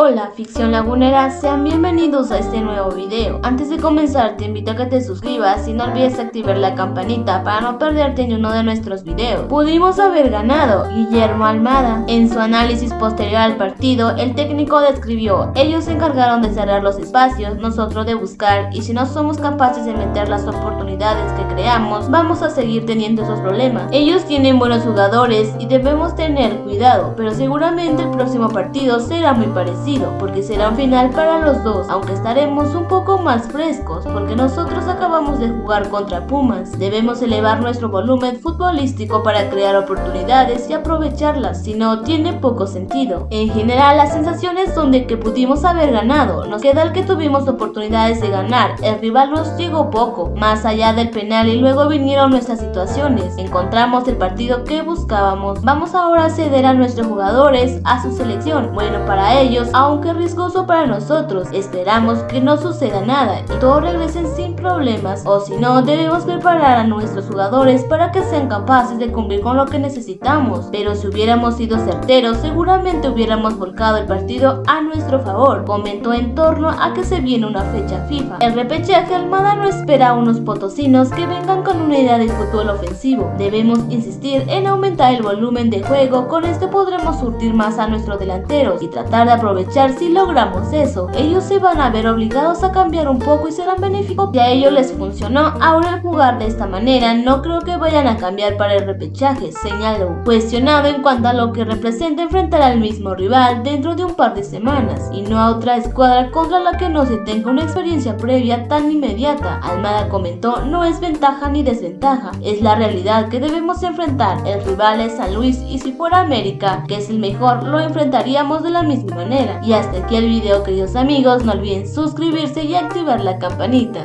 Hola ficción lagunera, sean bienvenidos a este nuevo video. Antes de comenzar te invito a que te suscribas y no olvides activar la campanita para no perderte ni uno de nuestros videos. Pudimos haber ganado, Guillermo Almada. En su análisis posterior al partido, el técnico describió, ellos se encargaron de cerrar los espacios, nosotros de buscar y si no somos capaces de meter las oportunidades que creamos, vamos a seguir teniendo esos problemas. Ellos tienen buenos jugadores y debemos tener cuidado, pero seguramente el próximo partido será muy parecido porque será un final para los dos, aunque estaremos un poco más frescos porque nosotros acabamos de jugar contra Pumas. Debemos elevar nuestro volumen futbolístico para crear oportunidades y aprovecharlas, si no tiene poco sentido. En general las sensaciones son de que pudimos haber ganado, nos queda el que tuvimos oportunidades de ganar, el rival nos llegó poco, más allá del penal y luego vinieron nuestras situaciones, encontramos el partido que buscábamos, vamos ahora a ceder a nuestros jugadores a su selección, bueno para ellos aunque riesgoso para nosotros. Esperamos que no suceda nada y todos regresen sin problemas o si no debemos preparar a nuestros jugadores para que sean capaces de cumplir con lo que necesitamos. Pero si hubiéramos sido certeros seguramente hubiéramos volcado el partido a nuestro favor. Comentó en torno a que se viene una fecha FIFA. El repechaje Almada no espera a unos potosinos que vengan con una idea de fútbol ofensivo. Debemos insistir en aumentar el volumen de juego, con esto podremos surtir más a nuestros delanteros y tratar de aprovechar si logramos eso. Ellos se van a ver obligados a cambiar un poco y serán benéficos. Si a ellos les ahora al jugar de esta manera no creo que vayan a cambiar para el repechaje, señaló. Cuestionado en cuanto a lo que representa enfrentar al mismo rival dentro de un par de semanas y no a otra escuadra contra la que no se tenga una experiencia previa tan inmediata. Almada comentó, no es ventaja ni desventaja, es la realidad que debemos enfrentar. El rival es San Luis y si fuera América, que es el mejor, lo enfrentaríamos de la misma manera. Y hasta aquí el video queridos amigos, no olviden suscribirse y activar la campanita.